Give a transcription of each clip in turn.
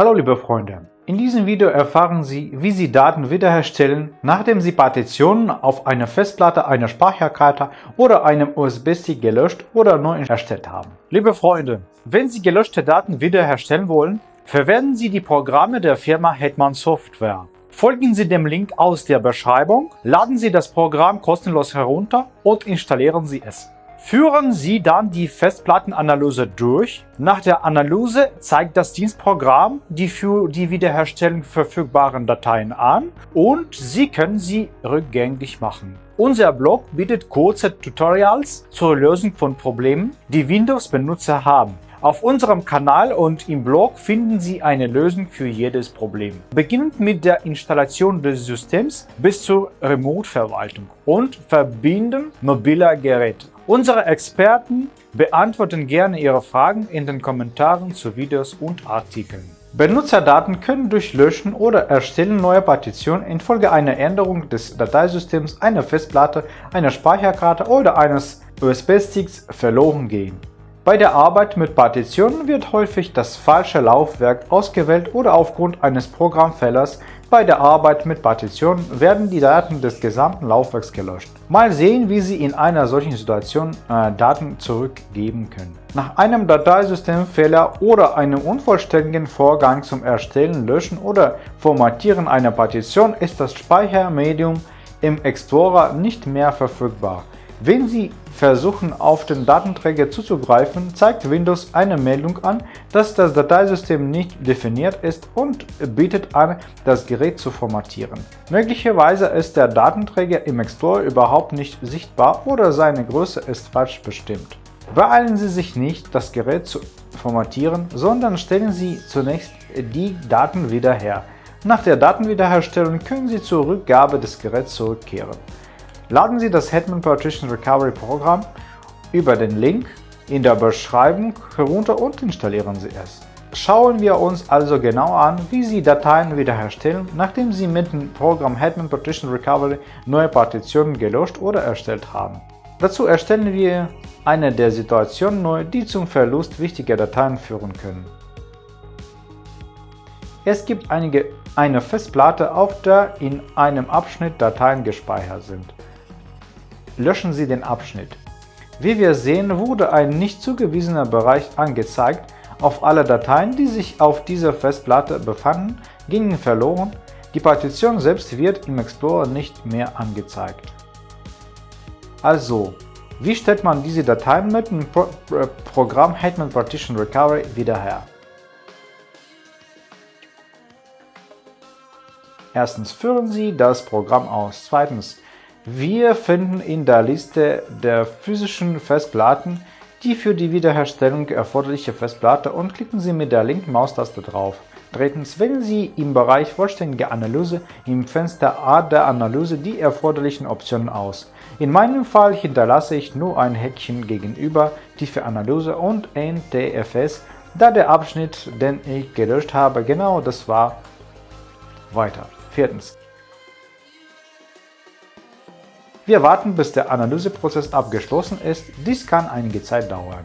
Hallo liebe Freunde, in diesem Video erfahren Sie, wie Sie Daten wiederherstellen, nachdem Sie Partitionen auf einer Festplatte, einer Speicherkarte oder einem USB-Stick gelöscht oder neu erstellt haben. Liebe Freunde, wenn Sie gelöschte Daten wiederherstellen wollen, verwenden Sie die Programme der Firma Hetman Software. Folgen Sie dem Link aus der Beschreibung, laden Sie das Programm kostenlos herunter und installieren Sie es. Führen Sie dann die Festplattenanalyse durch. Nach der Analyse zeigt das Dienstprogramm die für die Wiederherstellung verfügbaren Dateien an und Sie können sie rückgängig machen. Unser Blog bietet kurze Tutorials zur Lösung von Problemen, die Windows-Benutzer haben. Auf unserem Kanal und im Blog finden Sie eine Lösung für jedes Problem. Beginnend mit der Installation des Systems bis zur Remote-Verwaltung und Verbinden mobiler Geräte. Unsere Experten beantworten gerne Ihre Fragen in den Kommentaren zu Videos und Artikeln. Benutzerdaten können durch Löschen oder Erstellen neuer Partitionen infolge einer Änderung des Dateisystems, einer Festplatte, einer Speicherkarte oder eines USB-Sticks verloren gehen. Bei der Arbeit mit Partitionen wird häufig das falsche Laufwerk ausgewählt oder aufgrund eines Programmfehlers bei der Arbeit mit Partitionen werden die Daten des gesamten Laufwerks gelöscht. Mal sehen, wie Sie in einer solchen Situation äh, Daten zurückgeben können. Nach einem Dateisystemfehler oder einem unvollständigen Vorgang zum Erstellen, Löschen oder Formatieren einer Partition ist das Speichermedium im Explorer nicht mehr verfügbar. Wenn Sie versuchen, auf den Datenträger zuzugreifen, zeigt Windows eine Meldung an, dass das Dateisystem nicht definiert ist und bietet an, das Gerät zu formatieren. Möglicherweise ist der Datenträger im Explorer überhaupt nicht sichtbar oder seine Größe ist falsch bestimmt. Beeilen Sie sich nicht, das Gerät zu formatieren, sondern stellen Sie zunächst die Daten wieder her. Nach der Datenwiederherstellung können Sie zur Rückgabe des Geräts zurückkehren. Laden Sie das Hetman Partition Recovery Programm über den Link in der Beschreibung herunter und installieren Sie es. Schauen wir uns also genau an, wie Sie Dateien wiederherstellen, nachdem Sie mit dem Programm Hetman Partition Recovery neue Partitionen gelöscht oder erstellt haben. Dazu erstellen wir eine der Situationen neu, die zum Verlust wichtiger Dateien führen können. Es gibt einige, eine Festplatte, auf der in einem Abschnitt Dateien gespeichert sind löschen Sie den Abschnitt. Wie wir sehen, wurde ein nicht zugewiesener Bereich angezeigt. Auf alle Dateien, die sich auf dieser Festplatte befanden, gingen verloren. Die Partition selbst wird im Explorer nicht mehr angezeigt. Also, wie stellt man diese Dateien mit dem Pro Programm Hetman Partition Recovery wieder her? Erstens führen Sie das Programm aus. Zweitens wir finden in der Liste der physischen Festplatten die für die Wiederherstellung erforderliche Festplatte und klicken Sie mit der linken Maustaste drauf. Drittens wählen Sie im Bereich Vollständige Analyse im Fenster Art der Analyse die erforderlichen Optionen aus. In meinem Fall hinterlasse ich nur ein Häkchen gegenüber Tiefe Analyse und NTFS, da der Abschnitt, den ich gelöscht habe, genau das war. Weiter. Viertens. Wir warten, bis der Analyseprozess abgeschlossen ist, dies kann einige Zeit dauern.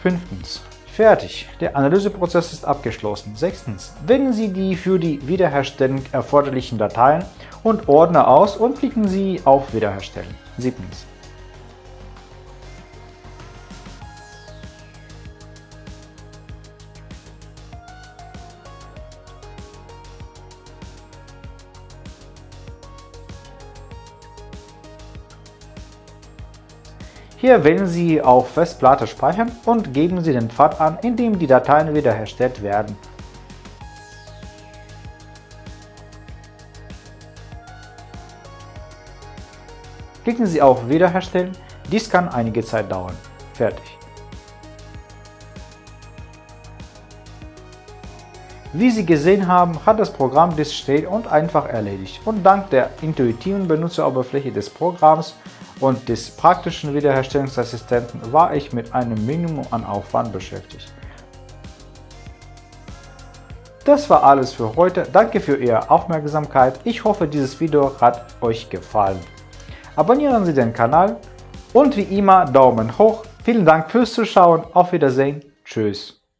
Fünftens. Fertig, der Analyseprozess ist abgeschlossen. Sechstens. Wählen Sie die für die Wiederherstellung erforderlichen Dateien und Ordner aus und klicken Sie auf Wiederherstellen. Siebtens. Hier wählen Sie auf Festplatte speichern und geben Sie den Pfad an, in dem die Dateien wiederhergestellt werden. Klicken Sie auf Wiederherstellen, dies kann einige Zeit dauern. Fertig. Wie Sie gesehen haben, hat das Programm dies schnell und einfach erledigt und dank der intuitiven Benutzeroberfläche des Programms und des praktischen Wiederherstellungsassistenten war ich mit einem Minimum an Aufwand beschäftigt. Das war alles für heute. Danke für Ihre Aufmerksamkeit. Ich hoffe, dieses Video hat euch gefallen. Abonnieren Sie den Kanal und wie immer Daumen hoch. Vielen Dank fürs Zuschauen. Auf Wiedersehen. Tschüss.